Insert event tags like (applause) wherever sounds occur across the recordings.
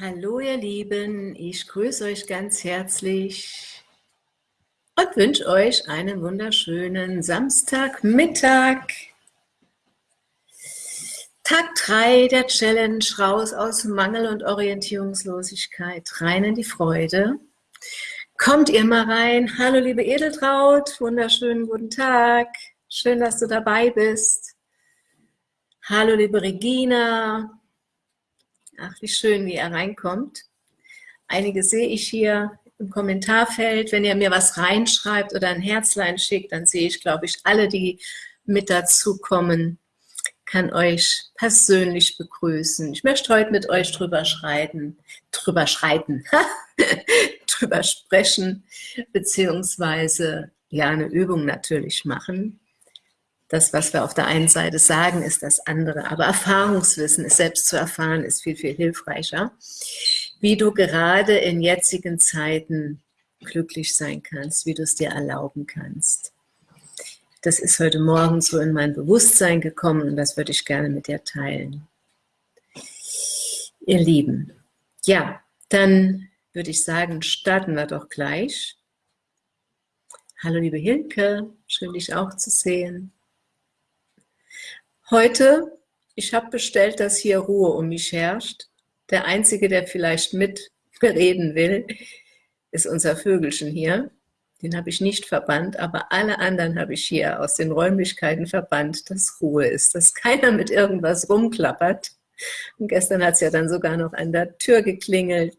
Hallo ihr Lieben, ich grüße euch ganz herzlich und wünsche euch einen wunderschönen Samstagmittag. Tag 3 der Challenge, raus aus Mangel und Orientierungslosigkeit, rein in die Freude. Kommt ihr mal rein. Hallo liebe Edeltraut, wunderschönen guten Tag. Schön, dass du dabei bist. Hallo liebe Regina, Ach, wie schön, wie er reinkommt. Einige sehe ich hier im Kommentarfeld. Wenn ihr mir was reinschreibt oder ein Herzlein schickt, dann sehe ich, glaube ich, alle, die mit dazukommen, kann euch persönlich begrüßen. Ich möchte heute mit euch drüber schreiten, drüber schreiten, (laughs) drüber sprechen, beziehungsweise ja eine Übung natürlich machen, das, was wir auf der einen Seite sagen, ist das andere. Aber Erfahrungswissen, es selbst zu erfahren, ist viel, viel hilfreicher. Wie du gerade in jetzigen Zeiten glücklich sein kannst, wie du es dir erlauben kannst. Das ist heute Morgen so in mein Bewusstsein gekommen und das würde ich gerne mit dir teilen. Ihr Lieben, ja, dann würde ich sagen, starten wir doch gleich. Hallo liebe Hilke, schön dich auch zu sehen. Heute, ich habe bestellt, dass hier Ruhe um mich herrscht. Der Einzige, der vielleicht mit (laughs) reden will, ist unser Vögelchen hier. Den habe ich nicht verbannt, aber alle anderen habe ich hier aus den Räumlichkeiten verbannt, dass Ruhe ist, dass (laughs) keiner mit irgendwas rumklappert. Und gestern hat es ja dann sogar noch an der Tür geklingelt.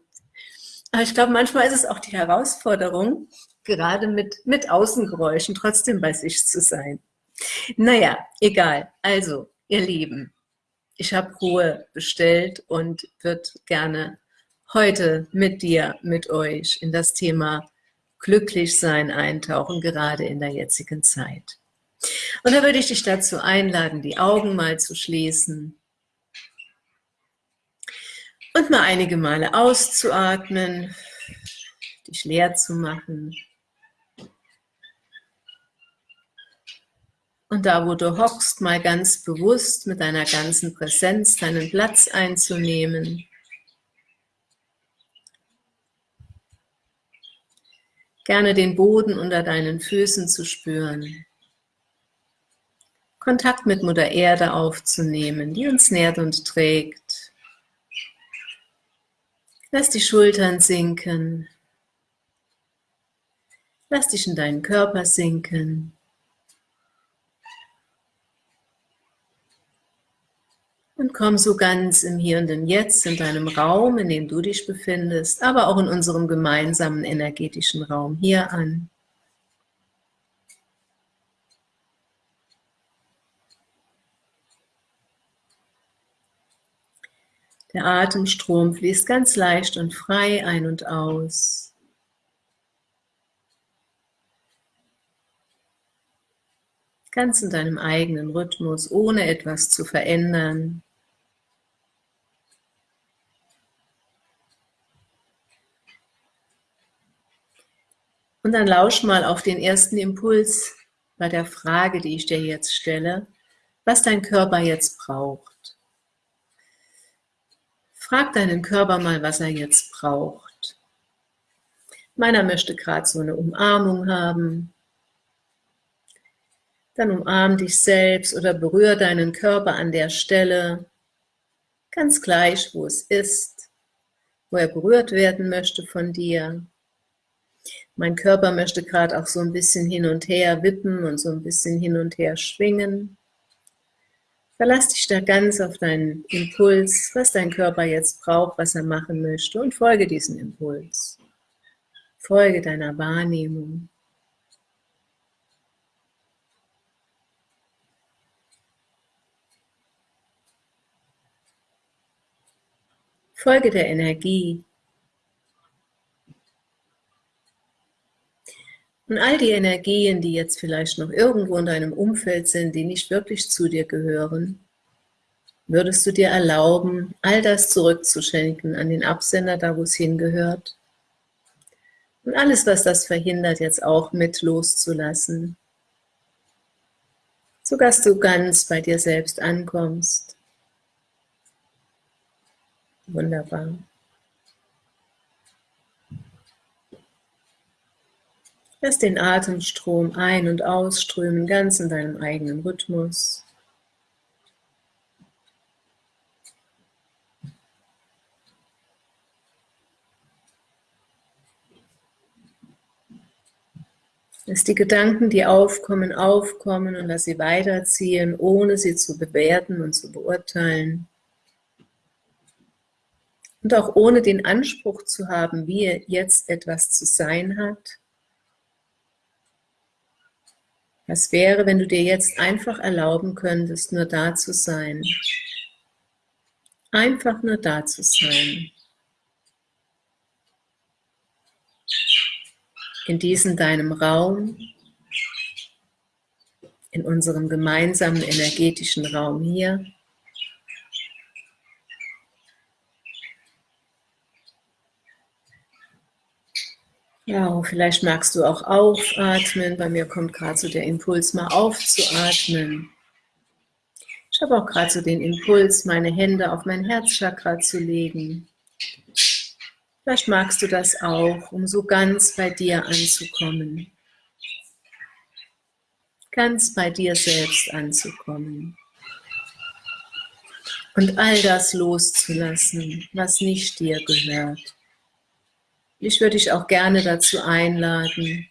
Aber ich glaube, manchmal ist es auch die Herausforderung, gerade mit, mit Außengeräuschen trotzdem bei sich zu sein. Naja, egal. Also, ihr Lieben, ich habe Ruhe bestellt und würde gerne heute mit dir, mit euch in das Thema Glücklichsein eintauchen, gerade in der jetzigen Zeit. Und da würde ich dich dazu einladen, die Augen mal zu schließen und mal einige Male auszuatmen, dich leer zu machen Und da, wo du hockst, mal ganz bewusst mit deiner ganzen Präsenz deinen Platz einzunehmen. Gerne den Boden unter deinen Füßen zu spüren. Kontakt mit Mutter Erde aufzunehmen, die uns nährt und trägt. Lass die Schultern sinken. Lass dich in deinen Körper sinken. Und komm so ganz im Hier und im Jetzt, in deinem Raum, in dem du dich befindest, aber auch in unserem gemeinsamen energetischen Raum hier an. Der Atemstrom fließt ganz leicht und frei ein und aus. Ganz in deinem eigenen Rhythmus, ohne etwas zu verändern. Und dann lausch mal auf den ersten Impuls bei der Frage, die ich dir jetzt stelle, was dein Körper jetzt braucht. Frag deinen Körper mal, was er jetzt braucht. Meiner möchte gerade so eine Umarmung haben. Dann umarm dich selbst oder berühr deinen Körper an der Stelle, ganz gleich, wo es ist, wo er berührt werden möchte von dir. Mein Körper möchte gerade auch so ein bisschen hin und her wippen und so ein bisschen hin und her schwingen. Verlass dich da ganz auf deinen Impuls, was dein Körper jetzt braucht, was er machen möchte und folge diesem Impuls. Folge deiner Wahrnehmung. Folge der Energie, Und all die Energien, die jetzt vielleicht noch irgendwo in deinem Umfeld sind, die nicht wirklich zu dir gehören, würdest du dir erlauben, all das zurückzuschenken an den Absender, da wo es hingehört. Und alles, was das verhindert, jetzt auch mit loszulassen. So dass du ganz bei dir selbst ankommst. Wunderbar. Lass den Atemstrom ein- und ausströmen, ganz in deinem eigenen Rhythmus. Lass die Gedanken, die aufkommen, aufkommen und lass sie weiterziehen, ohne sie zu bewerten und zu beurteilen. Und auch ohne den Anspruch zu haben, wie jetzt etwas zu sein hat. Was wäre, wenn du dir jetzt einfach erlauben könntest, nur da zu sein? Einfach nur da zu sein. In diesem deinem Raum, in unserem gemeinsamen energetischen Raum hier. Ja, vielleicht magst du auch aufatmen. Bei mir kommt gerade so der Impuls, mal aufzuatmen. Ich habe auch gerade so den Impuls, meine Hände auf mein Herzchakra zu legen. Vielleicht magst du das auch, um so ganz bei dir anzukommen. Ganz bei dir selbst anzukommen. Und all das loszulassen, was nicht dir gehört. Ich würde dich auch gerne dazu einladen,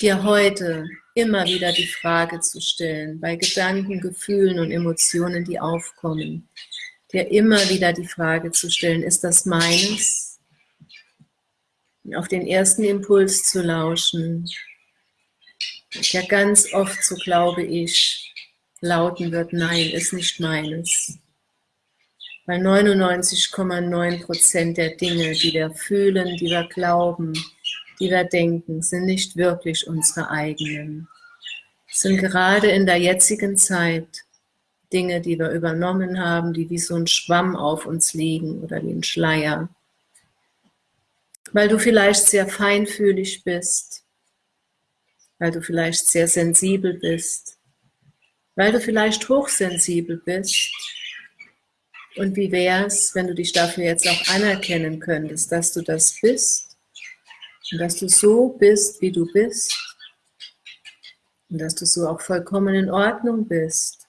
dir heute immer wieder die Frage zu stellen, bei Gedanken, Gefühlen und Emotionen, die aufkommen, dir immer wieder die Frage zu stellen, ist das meines? auf den ersten Impuls zu lauschen, der ganz oft, so glaube ich, lauten wird, nein, ist nicht meines weil 99,9% der Dinge, die wir fühlen, die wir glauben, die wir denken, sind nicht wirklich unsere eigenen. Es sind gerade in der jetzigen Zeit Dinge, die wir übernommen haben, die wie so ein Schwamm auf uns liegen oder wie ein Schleier. Weil du vielleicht sehr feinfühlig bist, weil du vielleicht sehr sensibel bist, weil du vielleicht hochsensibel bist, und wie wäre es, wenn du dich dafür jetzt auch anerkennen könntest, dass du das bist und dass du so bist, wie du bist und dass du so auch vollkommen in Ordnung bist.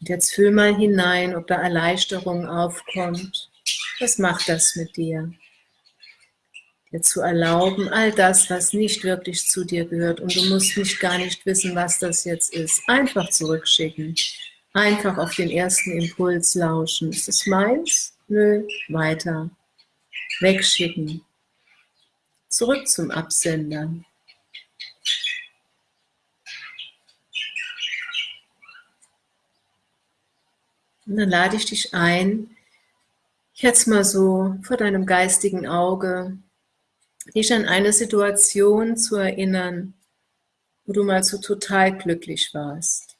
Und jetzt fühl mal hinein, ob da Erleichterung aufkommt. Was macht das mit dir? Dir zu erlauben, all das, was nicht wirklich zu dir gehört und du musst nicht gar nicht wissen, was das jetzt ist, einfach zurückschicken. Einfach auf den ersten Impuls lauschen. Ist es meins? Nö, weiter. Wegschicken. Zurück zum Absender. Und dann lade ich dich ein, jetzt mal so vor deinem geistigen Auge dich an eine Situation zu erinnern, wo du mal so total glücklich warst.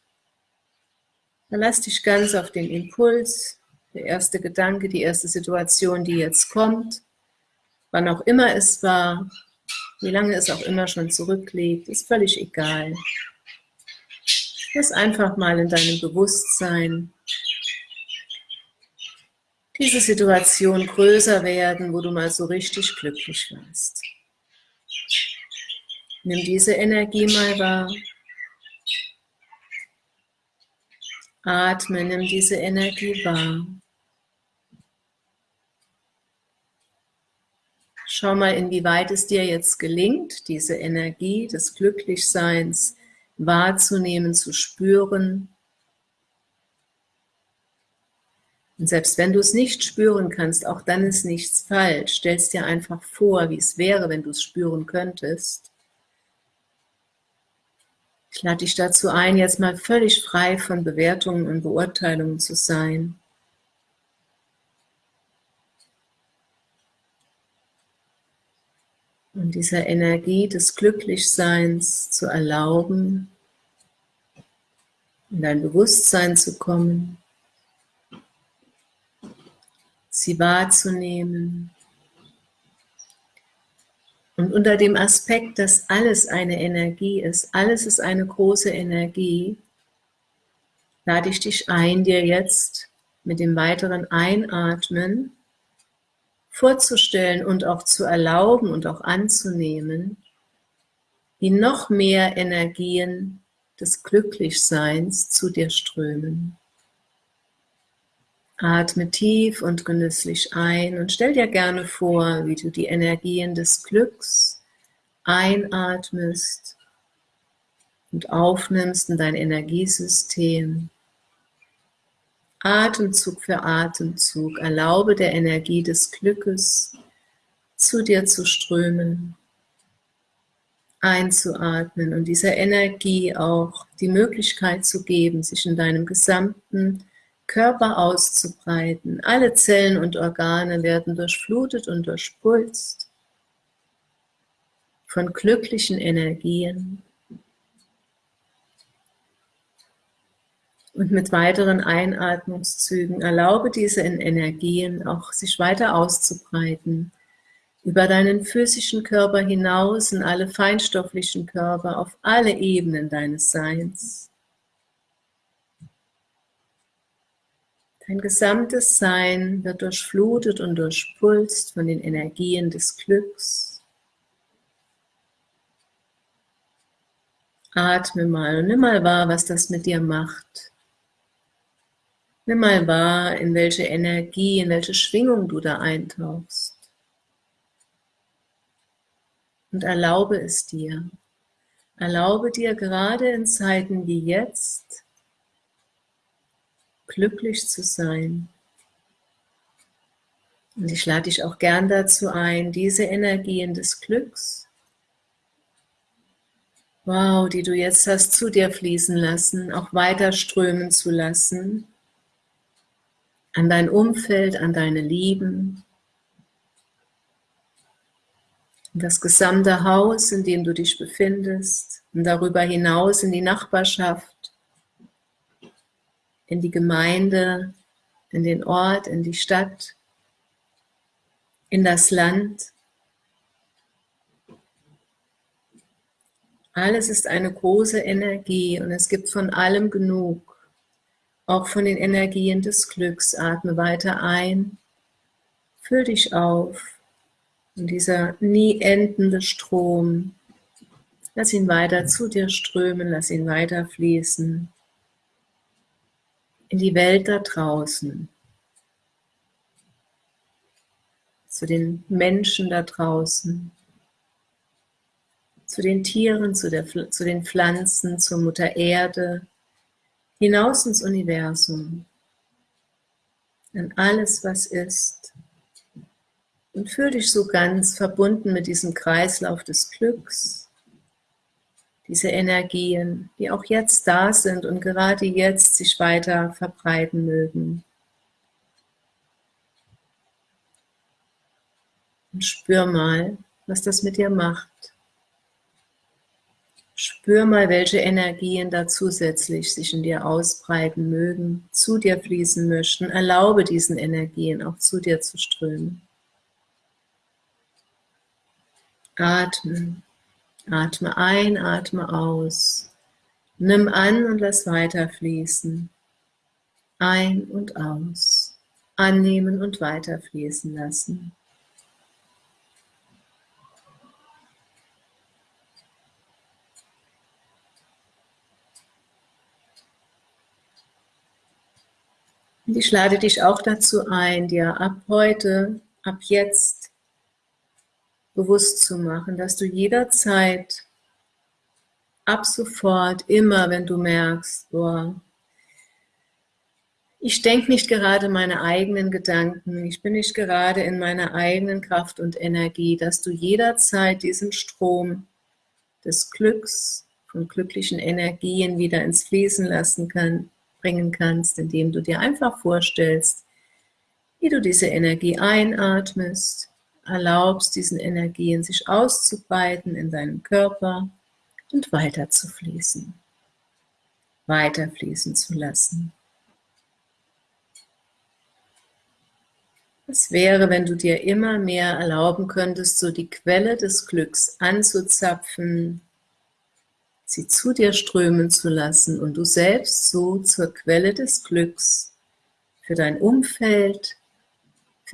Dann lass dich ganz auf den Impuls, der erste Gedanke, die erste Situation, die jetzt kommt, wann auch immer es war, wie lange es auch immer schon zurückliegt, ist völlig egal. Lass einfach mal in deinem Bewusstsein diese Situation größer werden, wo du mal so richtig glücklich warst. Nimm diese Energie mal wahr. Atme, nimm diese Energie wahr. Schau mal, inwieweit es dir jetzt gelingt, diese Energie des Glücklichseins wahrzunehmen, zu spüren Und selbst wenn du es nicht spüren kannst, auch dann ist nichts falsch. Stell es dir einfach vor, wie es wäre, wenn du es spüren könntest. Ich lade dich dazu ein, jetzt mal völlig frei von Bewertungen und Beurteilungen zu sein. Und dieser Energie des Glücklichseins zu erlauben, in dein Bewusstsein zu kommen sie wahrzunehmen. Und unter dem Aspekt, dass alles eine Energie ist, alles ist eine große Energie, lade ich dich ein, dir jetzt mit dem weiteren Einatmen vorzustellen und auch zu erlauben und auch anzunehmen, wie noch mehr Energien des Glücklichseins zu dir strömen. Atme tief und genüsslich ein und stell dir gerne vor, wie du die Energien des Glücks einatmest und aufnimmst in dein Energiesystem. Atemzug für Atemzug erlaube der Energie des Glückes zu dir zu strömen, einzuatmen und dieser Energie auch die Möglichkeit zu geben, sich in deinem gesamten Körper auszubreiten. Alle Zellen und Organe werden durchflutet und durchpulst von glücklichen Energien. Und mit weiteren Einatmungszügen erlaube diese Energien auch sich weiter auszubreiten, über deinen physischen Körper hinaus in alle feinstofflichen Körper, auf alle Ebenen deines Seins. Dein gesamtes Sein wird durchflutet und durchpulst von den Energien des Glücks. Atme mal und nimm mal wahr, was das mit dir macht. Nimm mal wahr, in welche Energie, in welche Schwingung du da eintauchst. Und erlaube es dir. Erlaube dir gerade in Zeiten wie jetzt, glücklich zu sein. Und ich lade dich auch gern dazu ein, diese Energien des Glücks, wow, die du jetzt hast zu dir fließen lassen, auch weiter strömen zu lassen an dein Umfeld, an deine Lieben, das gesamte Haus, in dem du dich befindest und darüber hinaus in die Nachbarschaft, in die Gemeinde, in den Ort, in die Stadt, in das Land. Alles ist eine große Energie und es gibt von allem genug auch von den Energien des Glücks. Atme weiter ein, füll dich auf und dieser nie endende Strom, lass ihn weiter zu dir strömen, lass ihn weiter fließen in die Welt da draußen, zu den Menschen da draußen, zu den Tieren, zu, der, zu den Pflanzen, zur Mutter Erde, hinaus ins Universum, an alles, was ist. Und fühl dich so ganz verbunden mit diesem Kreislauf des Glücks, diese Energien, die auch jetzt da sind und gerade jetzt sich weiter verbreiten mögen. Und spür mal, was das mit dir macht. Spür mal, welche Energien da zusätzlich sich in dir ausbreiten mögen, zu dir fließen möchten. Erlaube diesen Energien auch zu dir zu strömen. Atme. Atme ein, atme aus. Nimm an und lass weiter fließen. Ein und aus. Annehmen und weiter fließen lassen. Und ich lade dich auch dazu ein, dir ab heute, ab jetzt bewusst zu machen, dass du jederzeit, ab sofort, immer, wenn du merkst, boah, ich denke nicht gerade meine eigenen Gedanken, ich bin nicht gerade in meiner eigenen Kraft und Energie, dass du jederzeit diesen Strom des Glücks, von glücklichen Energien wieder ins Fließen lassen kannst bringen kannst, indem du dir einfach vorstellst, wie du diese Energie einatmest, erlaubst diesen Energien sich auszubreiten in deinem Körper und weiter zu fließen, weiter fließen zu lassen. Was wäre, wenn du dir immer mehr erlauben könntest, so die Quelle des Glücks anzuzapfen, sie zu dir strömen zu lassen und du selbst so zur Quelle des Glücks für dein Umfeld,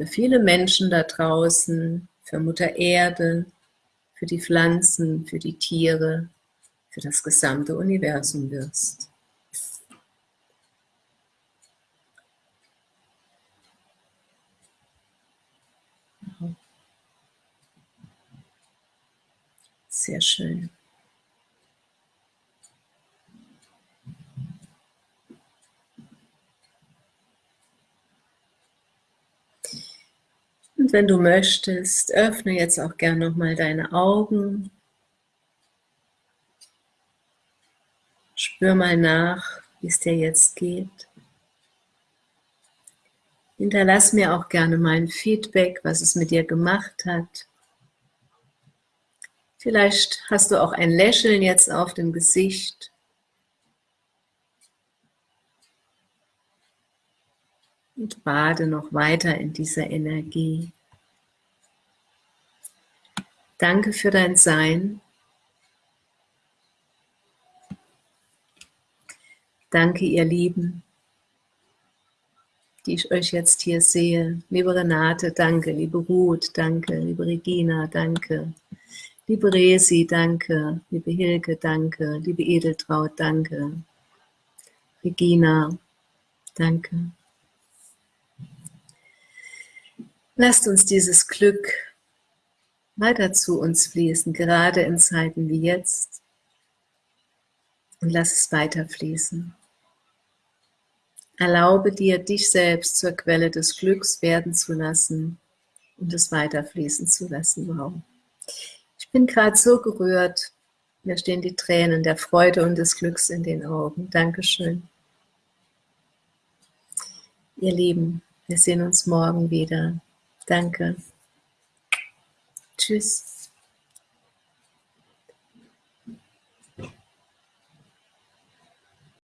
für viele Menschen da draußen, für Mutter Erde, für die Pflanzen, für die Tiere, für das gesamte Universum wirst. Sehr schön. Wenn du möchtest, öffne jetzt auch gern nochmal deine Augen. Spür mal nach, wie es dir jetzt geht. Hinterlass mir auch gerne mein Feedback, was es mit dir gemacht hat. Vielleicht hast du auch ein Lächeln jetzt auf dem Gesicht. Und bade noch weiter in dieser Energie. Danke für dein Sein. Danke, ihr Lieben, die ich euch jetzt hier sehe. Liebe Renate, danke. Liebe Ruth, danke. Liebe Regina, danke. Liebe Resi, danke. Liebe Hilke, danke. Liebe Edeltraut, danke. Regina, danke. Lasst uns dieses Glück weiter zu uns fließen, gerade in Zeiten wie jetzt. Und lass es weiter fließen. Erlaube dir, dich selbst zur Quelle des Glücks werden zu lassen und es weiterfließen zu lassen. Wow. Ich bin gerade so gerührt. Mir stehen die Tränen der Freude und des Glücks in den Augen. Dankeschön. Ihr Lieben, wir sehen uns morgen wieder. Danke. Tschüss.